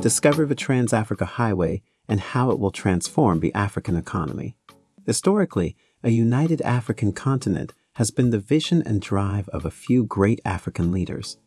Discover the Trans-Africa Highway and how it will transform the African economy. Historically, a united African continent has been the vision and drive of a few great African leaders.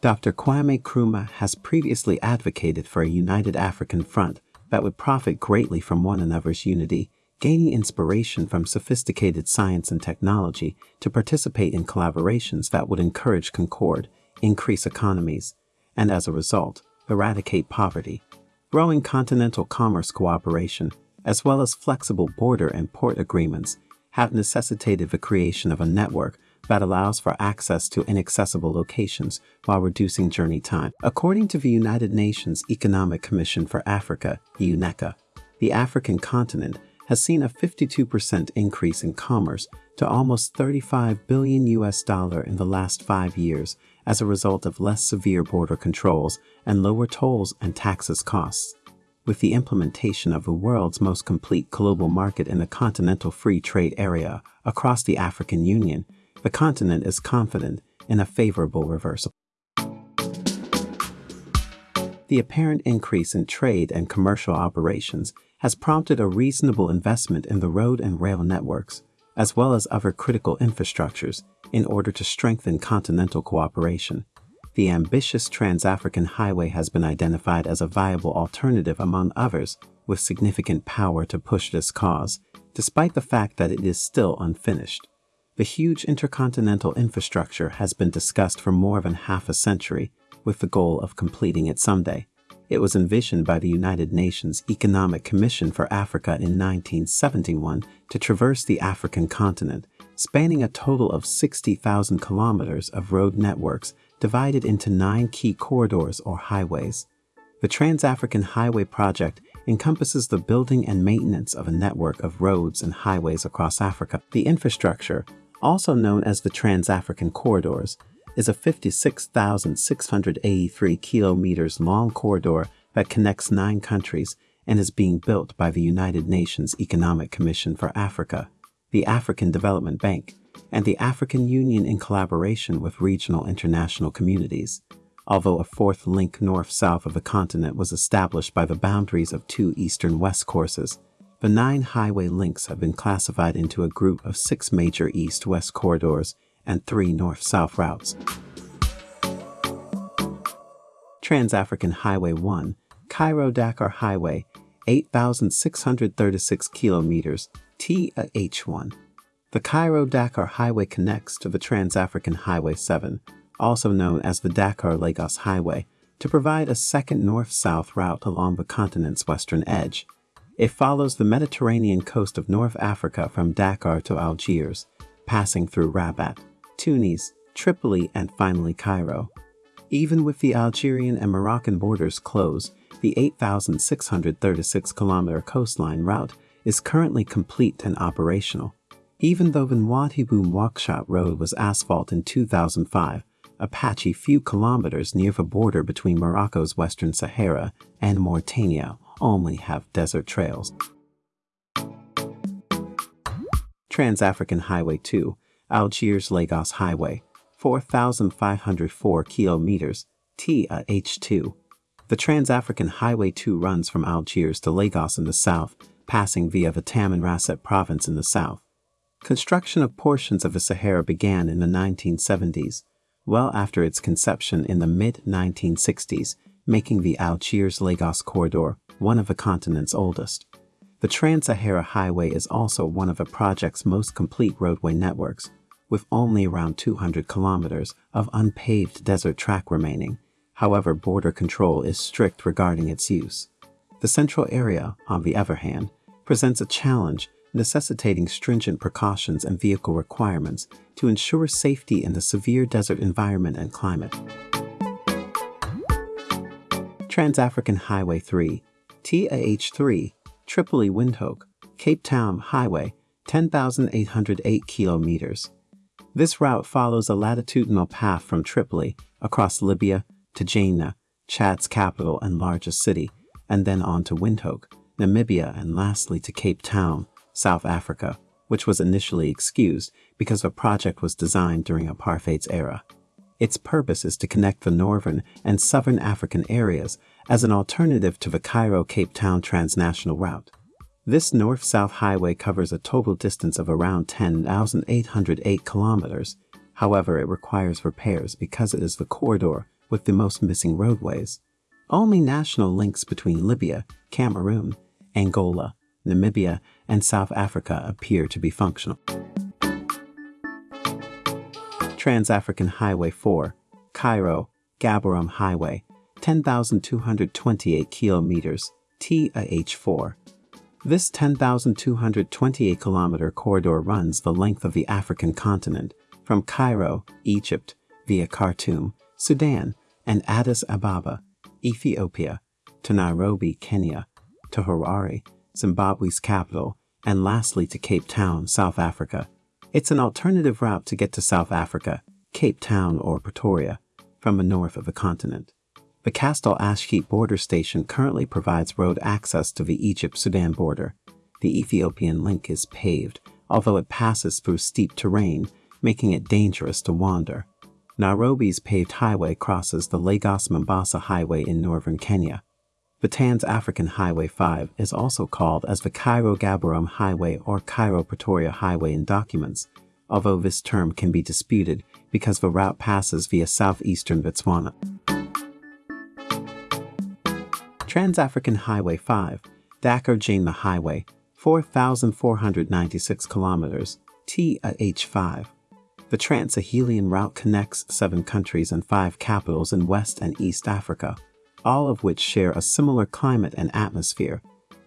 Dr. Kwame Nkrumah has previously advocated for a united African front that would profit greatly from one another's unity, gaining inspiration from sophisticated science and technology to participate in collaborations that would encourage concord, increase economies, and as a result, eradicate poverty. Growing continental commerce cooperation, as well as flexible border and port agreements, have necessitated the creation of a network that allows for access to inaccessible locations while reducing journey time. According to the United Nations Economic Commission for Africa, UNECA, the African continent has seen a 52% increase in commerce to almost 35 billion US dollar in the last 5 years as a result of less severe border controls and lower tolls and taxes costs. With the implementation of the world's most complete global market in the continental free trade area across the African Union, the continent is confident in a favorable reversal. The apparent increase in trade and commercial operations has prompted a reasonable investment in the road and rail networks, as well as other critical infrastructures, in order to strengthen continental cooperation. The ambitious Trans-African Highway has been identified as a viable alternative among others with significant power to push this cause, despite the fact that it is still unfinished. The huge intercontinental infrastructure has been discussed for more than half a century, with the goal of completing it someday. It was envisioned by the United Nations Economic Commission for Africa in 1971 to traverse the African continent, spanning a total of 60,000 kilometers of road networks divided into nine key corridors or highways. The Trans-African Highway Project encompasses the building and maintenance of a network of roads and highways across Africa. The infrastructure also known as the Trans-African Corridors, is a 56,683 kilometers long corridor that connects nine countries and is being built by the United Nations Economic Commission for Africa, the African Development Bank, and the African Union in collaboration with regional international communities. Although a fourth link north-south of the continent was established by the boundaries of two eastern-west courses, the nine highway links have been classified into a group of six major east-west corridors and three north-south routes. Trans-African Highway 1, Cairo-Dakar Highway, 8,636 kilometers, TH1. The Cairo-Dakar Highway connects to the Trans-African Highway 7, also known as the Dakar-Lagos Highway, to provide a second north-south route along the continent's western edge. It follows the Mediterranean coast of North Africa from Dakar to Algiers, passing through Rabat, Tunis, Tripoli, and finally Cairo. Even with the Algerian and Moroccan borders closed, the 8,636 kilometer coastline route is currently complete and operational. Even though the Nouadhibou Nouakchott Road was asphalt in 2005, a patchy few kilometers near the border between Morocco's Western Sahara and Mauritania only have desert trails. Trans-African Highway 2, Algiers-Lagos Highway, 4,504 kilometers, TAH2. The Trans-African Highway 2 runs from Algiers to Lagos in the south, passing via the Tamanrasset province in the south. Construction of portions of the Sahara began in the 1970s, well after its conception in the mid-1960s, making the Algiers-Lagos corridor one of the continent's oldest. The Trans-Sahara Highway is also one of the project's most complete roadway networks, with only around 200 kilometers of unpaved desert track remaining. However, border control is strict regarding its use. The central area, on the other hand, presents a challenge necessitating stringent precautions and vehicle requirements to ensure safety in the severe desert environment and climate. Trans-African Highway 3 TAH3, Tripoli Windhoek, Cape Town Highway, 10,808 kilometers. This route follows a latitudinal path from Tripoli across Libya to Janneh, Chad's capital and largest city, and then on to Windhoek, Namibia, and lastly to Cape Town, South Africa, which was initially excused because the project was designed during apartheid's era. Its purpose is to connect the northern and southern African areas as an alternative to the Cairo-Cape Town transnational route. This north-south highway covers a total distance of around 10,808 kilometers. However, it requires repairs because it is the corridor with the most missing roadways. Only national links between Libya, Cameroon, Angola, Namibia, and South Africa appear to be functional. Trans-African Highway 4, Cairo, Gaborone Highway, 10,228 kilometers, TAH4. This 10,228 kilometer corridor runs the length of the African continent, from Cairo, Egypt, via Khartoum, Sudan, and Addis Ababa, Ethiopia, to Nairobi, Kenya, to Harare, Zimbabwe's capital, and lastly to Cape Town, South Africa. It's an alternative route to get to South Africa, Cape Town or Pretoria, from the north of the continent. The Castel Ashkeet border station currently provides road access to the Egypt-Sudan border. The Ethiopian link is paved, although it passes through steep terrain, making it dangerous to wander. Nairobi's paved highway crosses the Lagos-Mombasa Highway in northern Kenya. The Trans-African Highway 5 is also called as the Cairo-Gaborone Highway or Cairo-Pretoria Highway in documents, although this term can be disputed because the route passes via southeastern Botswana. Trans-African Highway 5, Dakar-N'Djamena Highway, 4,496 kilometers, TAH5. The Trans-Sahelian route connects seven countries and five capitals in West and East Africa all of which share a similar climate and atmosphere.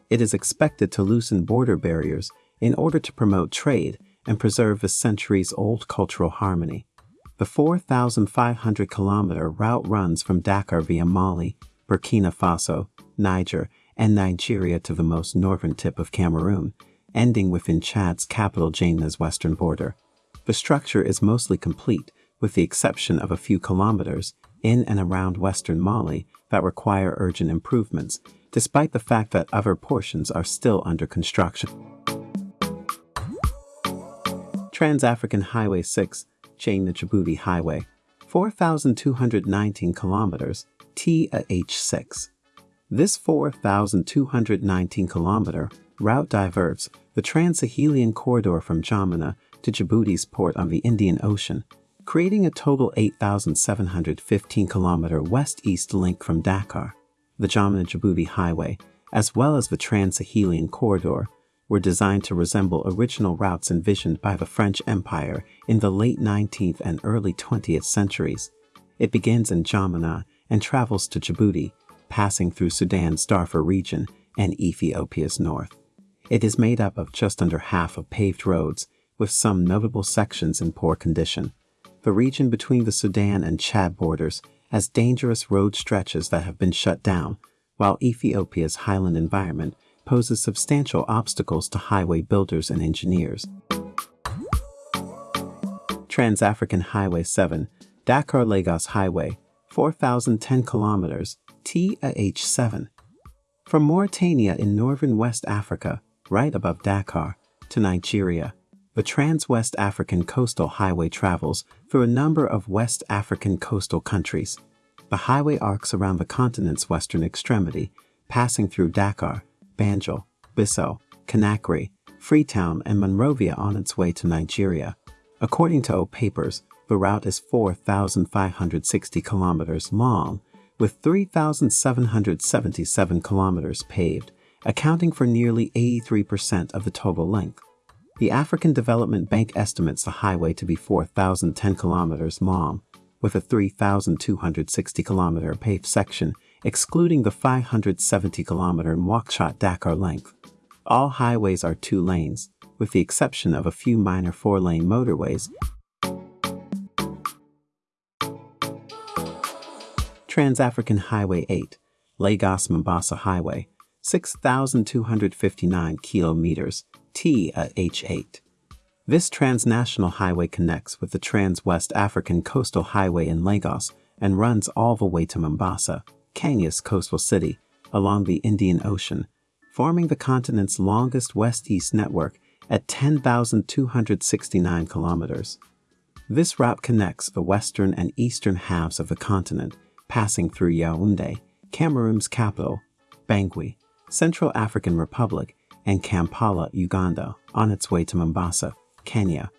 It is expected to loosen border barriers in order to promote trade and preserve the centuries-old cultural harmony. The 4,500 kilometer route runs from Dakar via Mali, Burkina Faso, Niger, and Nigeria to the most northern tip of Cameroon, ending within Chad's capital N'Djamena's western border. The structure is mostly complete, with the exception of a few kilometers, in and around western Mali that require urgent improvements, despite the fact that other portions are still under construction. Trans-African Highway 6, N'Djamena Djibouti Highway, 4,219 kilometers, TAH6. This 4,219 kilometer route diverts the Trans-Sahelian corridor from N'Djamena to Djibouti's port on the Indian Ocean creating a total 8,715 kilometer west-east link from Dakar. The N'Djamena-Djibouti Highway, as well as the Trans-Sahelian Corridor, were designed to resemble original routes envisioned by the French Empire in the late 19th and early 20th centuries. It begins in N'Djamena and travels to Djibouti, passing through Sudan's Darfur region and Ethiopia's north. It is made up of just under half of paved roads, with some notable sections in poor condition. The region between the Sudan and Chad borders has dangerous road stretches that have been shut down, while Ethiopia's highland environment poses substantial obstacles to highway builders and engineers. Trans-African Highway 7, Dakar-Lagos Highway, 4,010 kilometers, TAH7. From Mauritania in northern West Africa, right above Dakar, to Nigeria, the Trans-West African Coastal Highway travels through a number of West African coastal countries. The highway arcs around the continent's western extremity, passing through Dakar, Banjul, Bissau, Conakry, Freetown, and Monrovia on its way to Nigeria. According to O Papers, the route is 4,560 kilometers long, with 3,777 kilometers paved, accounting for nearly 83% of the total length. The African Development Bank estimates the highway to be 4,010 kilometers long, with a 3,260 kilometer paved section, excluding the 570 kilometer Nouakchott-Dakar length. All highways are two lanes, with the exception of a few minor four-lane motorways. Trans-African Highway 8, Lagos-Mombasa Highway, 6,259 kilometers, TH8. This transnational highway connects with the Trans-West African Coastal Highway in Lagos and runs all the way to Mombasa, Kenya's coastal city, along the Indian Ocean, forming the continent's longest west-east network at 10,269 kilometers. This route connects the western and eastern halves of the continent, passing through Yaoundé, Cameroon's capital, Bangui, Central African Republic, and Kampala, Uganda, on its way to Mombasa, Kenya.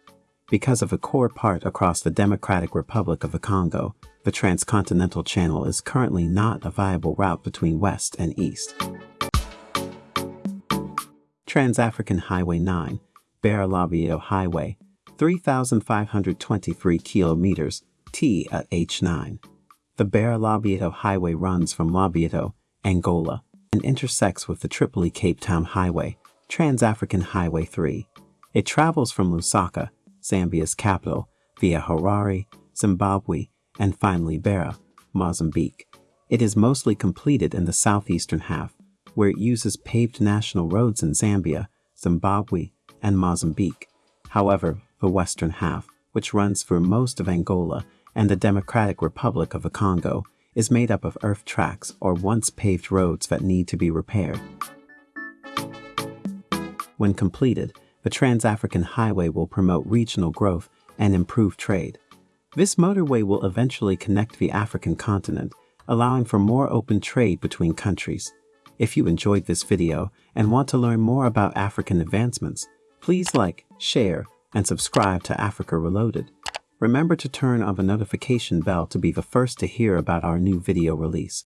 Because of a core part across the Democratic Republic of the Congo, the Transcontinental Channel is currently not a viable route between West and East. Trans-African Highway 9, Beira Lobito Highway, 3,523 kilometers, T at H9. The Beira Lobito Highway runs from Lobito, Angola, and intersects with the Tripoli Cape Town Highway, Trans-African Highway 3. It travels from Lusaka, Zambia's capital, via Harare, Zimbabwe, and finally Beira, Mozambique. It is mostly completed in the southeastern half, where it uses paved national roads in Zambia, Zimbabwe, and Mozambique. However, the western half, which runs through most of Angola and the Democratic Republic of the Congo, is made up of earth tracks or once paved roads that need to be repaired. When completed, the Trans-African Highway will promote regional growth and improve trade. This motorway will eventually connect the African continent, allowing for more open trade between countries. If you enjoyed this video and want to learn more about African advancements, please like, share, and subscribe to Africa Reloaded. Remember to turn on the notification bell to be the first to hear about our new video release.